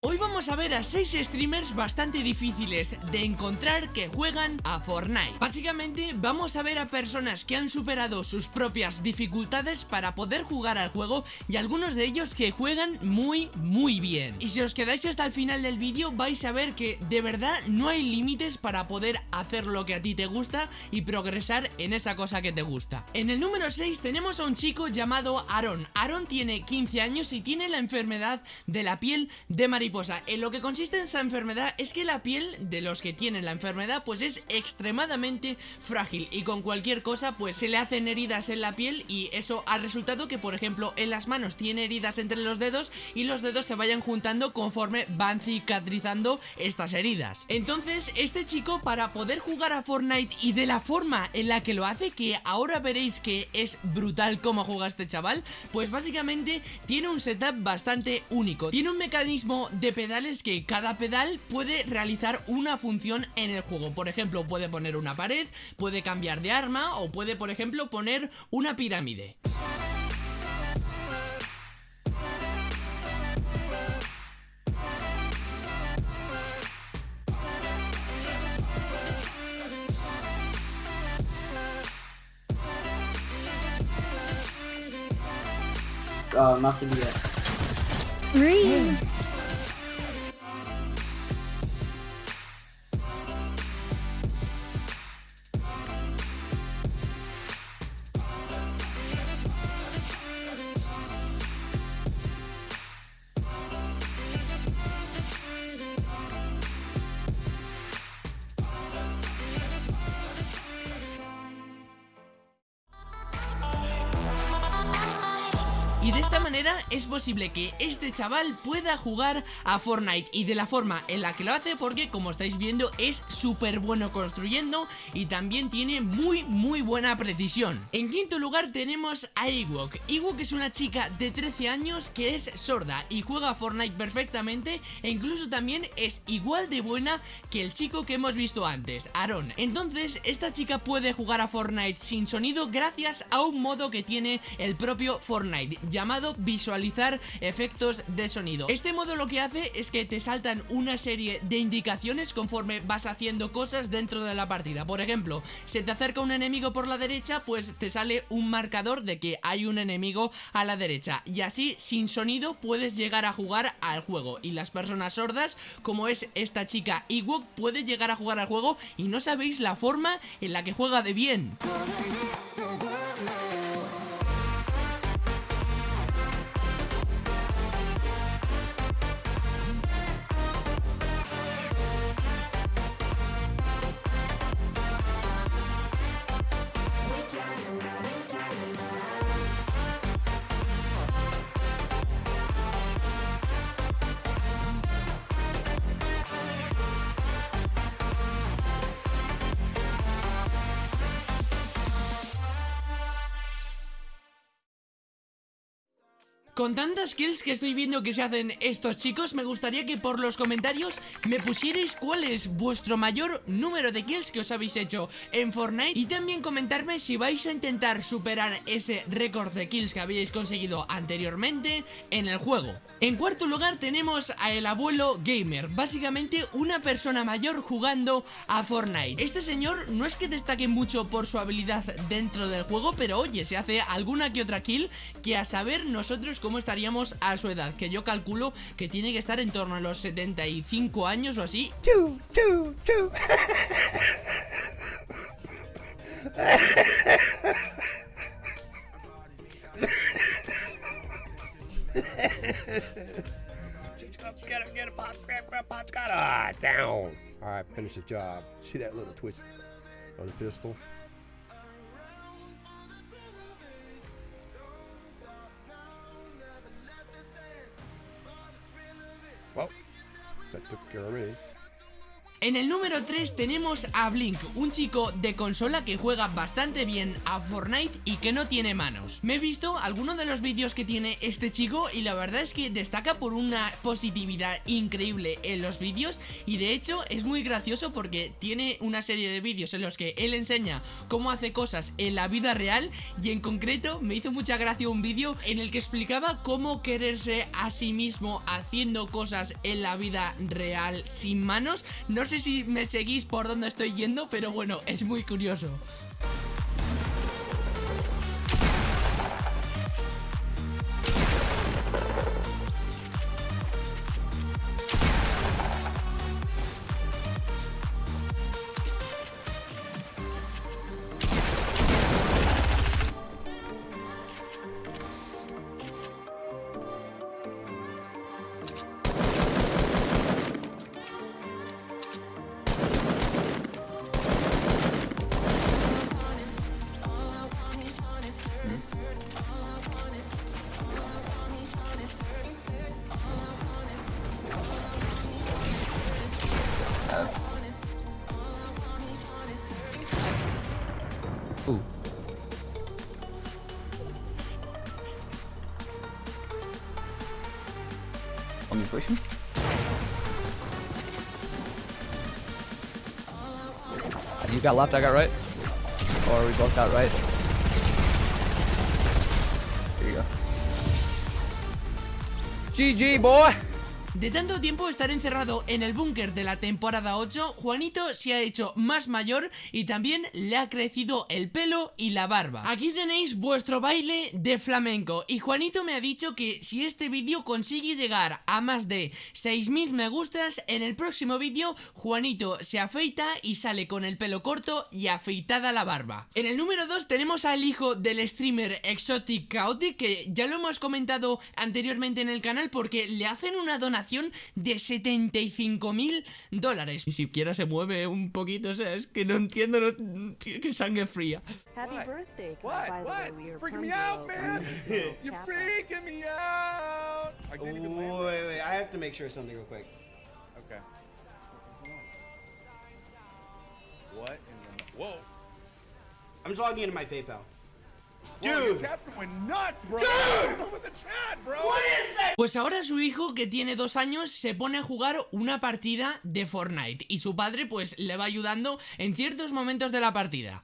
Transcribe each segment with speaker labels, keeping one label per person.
Speaker 1: Hoy vamos a ver a 6 streamers bastante difíciles de encontrar que juegan a Fortnite. Básicamente vamos a ver a personas que han superado sus propias dificultades para poder jugar al juego Y algunos de ellos que juegan muy muy bien. Y si os quedáis hasta el final del vídeo vais a ver que de verdad no hay límites para poder hacer lo que a ti te gusta Y progresar en esa cosa que te gusta. En el número 6 tenemos a un chico llamado Aaron. Aaron tiene 15 años y tiene la enfermedad de la piel de en lo que consiste esta enfermedad es que la piel de los que tienen la enfermedad pues es extremadamente frágil y con cualquier cosa pues se le hacen heridas en la piel y eso ha resultado que por ejemplo en las manos tiene heridas entre los dedos y los dedos se vayan juntando conforme van cicatrizando estas heridas. Entonces este chico para poder jugar a Fortnite y de la forma en la que lo hace que ahora veréis que es brutal cómo juega este chaval pues básicamente tiene un setup bastante único. Tiene un mecanismo de pedales que cada pedal puede realizar una función en el juego. Por ejemplo, puede poner una pared, puede cambiar de arma o puede, por ejemplo, poner una pirámide.
Speaker 2: Oh,
Speaker 1: Y de esta manera es posible que este chaval pueda jugar a Fortnite. Y de la forma en la que lo hace porque como estáis viendo es súper bueno construyendo Y también tiene muy muy buena precisión. En quinto lugar tenemos a Ewok. Ewok es una chica de 13 años que es sorda y juega a Fortnite perfectamente E incluso también es igual de buena que el chico que hemos visto antes, Aaron. Entonces esta chica puede jugar a Fortnite sin sonido gracias a un modo que tiene el propio Fortnite llamado visualizar efectos de sonido. Este modo lo que hace es que te saltan una serie de indicaciones conforme vas haciendo cosas dentro de la partida. Por ejemplo, se te acerca un enemigo por la derecha, pues te sale un marcador de que hay un enemigo a la derecha. Y así, sin sonido, puedes llegar a jugar al juego. Y las personas sordas, como es esta chica Ewok, puede llegar a jugar al juego y no sabéis la forma en la que juega de bien. Con tantas kills que estoy viendo que se hacen estos chicos Me gustaría que por los comentarios me pusierais cuál es vuestro mayor número de kills que os habéis hecho en Fortnite. Y también comentarme si vais a intentar superar ese récord de kills que habéis conseguido anteriormente en el juego. En cuarto lugar tenemos a el abuelo gamer Básicamente una persona mayor jugando a Fortnite. Este señor no es que destaque mucho por su habilidad dentro del juego Pero oye, se hace alguna que otra kill que a saber nosotros cómo estaríamos a su edad, que yo calculo que tiene que estar en torno a los 75 años o así.
Speaker 3: down. All right, finish the job. See that little twist on the pistol? Well, that took care of me.
Speaker 1: En el número 3 tenemos a Blink, un chico de consola que juega bastante bien a Fortnite y que no tiene manos. Me he visto algunos de los vídeos que tiene este chico y la verdad es que destaca por una positividad increíble en los vídeos y de hecho es muy gracioso porque tiene una serie de vídeos en los que él enseña cómo hace cosas en la vida real y en concreto me hizo mucha gracia un vídeo en el que explicaba cómo quererse a sí mismo haciendo cosas en la vida real sin manos. No sé si me seguís por dónde estoy yendo, pero bueno, es muy curioso.
Speaker 4: You got left, I got right. Or we both got right. There you go. GG, boy!
Speaker 1: De tanto tiempo estar encerrado en el búnker de la temporada 8, Juanito se ha hecho más mayor y también le ha crecido el pelo y la barba. Aquí tenéis vuestro baile de flamenco y Juanito me ha dicho que si este vídeo consigue llegar a más de 6.000 me gustas, en el próximo vídeo Juanito se afeita y sale con el pelo corto y afeitada la barba. En el número 2 tenemos al hijo del streamer Exotic Chaotic que ya lo hemos comentado anteriormente en el canal porque le hacen una donación de 75 mil dólares. Ni siquiera se mueve un poquito, o sea, es que no entiendo, no, tío, qué sangre fría.
Speaker 5: Happy birthday, Kai,
Speaker 6: What?
Speaker 5: by the
Speaker 6: What?
Speaker 5: way. We are
Speaker 6: Freaking
Speaker 5: from
Speaker 6: me out,
Speaker 5: Zero,
Speaker 6: man!
Speaker 5: from Zero
Speaker 6: You're
Speaker 5: Kappa.
Speaker 6: freaking me out! I didn't even
Speaker 2: Wait,
Speaker 6: land.
Speaker 2: wait, wait. I have to make sure of something real quick.
Speaker 6: Okay. What in the? Whoa!
Speaker 2: I'm just logging into my PayPal. Dude!
Speaker 1: Pues ahora su hijo, que tiene dos años, se pone a jugar una partida de Fortnite y su padre pues le va ayudando en ciertos momentos de la partida.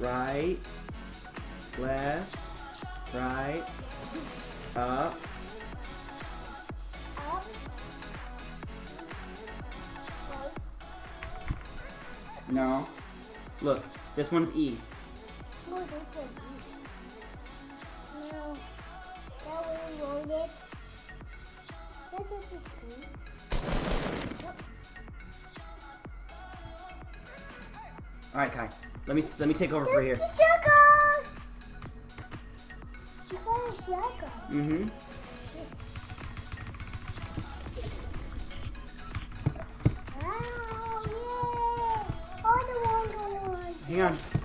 Speaker 2: Right, left, right, up. No. Look, this one's E.
Speaker 7: No, this one. No. That one loaded. Look at.
Speaker 2: All right, Kai. Let me let me take over for here.
Speaker 7: The sugar! You got a sugar.
Speaker 2: Mm-hmm.
Speaker 1: 你看。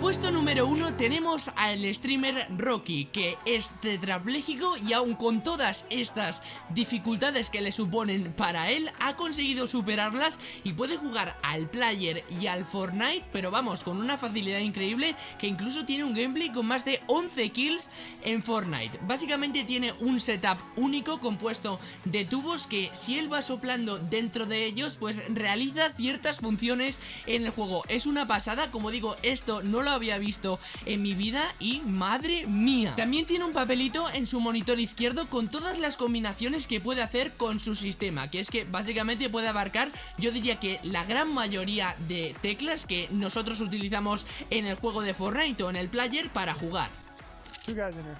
Speaker 1: Puesto número uno tenemos al streamer Rocky, que es tetrapléjico y aun con todas estas dificultades que le suponen para él, ha conseguido superarlas y puede jugar al player y al Fortnite, pero vamos, con una facilidad increíble que incluso tiene un gameplay con más de 11 kills en Fortnite. Básicamente tiene un setup único compuesto de tubos que si él va soplando dentro de ellos, pues realiza ciertas funciones en el juego. Es una pasada, como digo, esto no lo había visto en mi vida y madre mía. También tiene un papelito en su monitor izquierdo con todas las combinaciones que puede hacer con su sistema, que es que básicamente puede abarcar, yo diría que la gran mayoría de teclas que nosotros utilizamos en el juego de Fortnite o en el player para jugar.
Speaker 8: Two guys in here.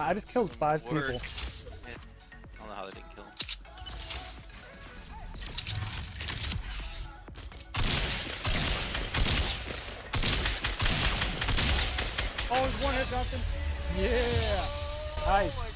Speaker 5: My! I just killed five
Speaker 8: Work.
Speaker 5: people.
Speaker 8: Yeah. I don't know how they didn't kill.
Speaker 5: Oh, it's one hit, Johnson. Yeah. Nice.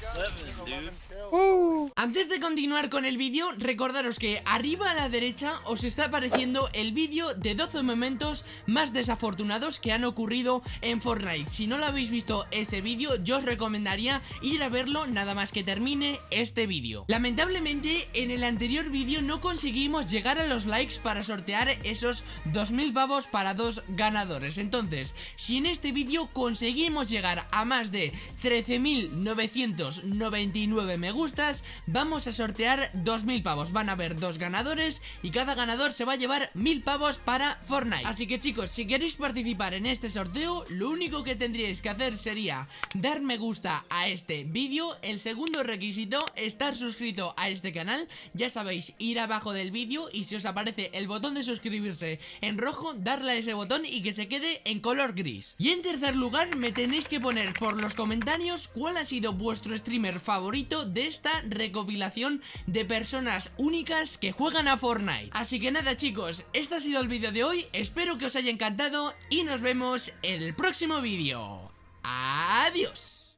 Speaker 1: Antes de continuar con el vídeo, recordaros que arriba a la derecha os está apareciendo el vídeo de 12 momentos más desafortunados que han ocurrido en Fortnite. Si no lo habéis visto ese vídeo, yo os recomendaría ir a verlo nada más que termine este vídeo. Lamentablemente, en el anterior vídeo no conseguimos llegar a los likes para sortear esos 2000 pavos para dos ganadores. Entonces, si en este vídeo conseguimos llegar a más de 13.999 me gustas, vamos a sortear 2000 pavos. Van a haber dos ganadores y cada ganador se va a llevar 1000 pavos para Fortnite. Así que chicos, si queréis participar en este sorteo, lo único que tendríais que hacer sería dar me gusta a este vídeo. El segundo requisito, estar suscrito a este canal. Ya sabéis, ir abajo del vídeo y si os aparece el botón de suscribirse en rojo, darle a ese botón y que se quede en color gris. Y en tercer lugar, me tenéis que poner por los comentarios cuál ha sido vuestro streamer favorito de esta recopilación de personas únicas que juegan a Fortnite. Así que nada chicos, este ha sido el vídeo de hoy, espero que os haya encantado y nos vemos en el próximo vídeo. Adiós.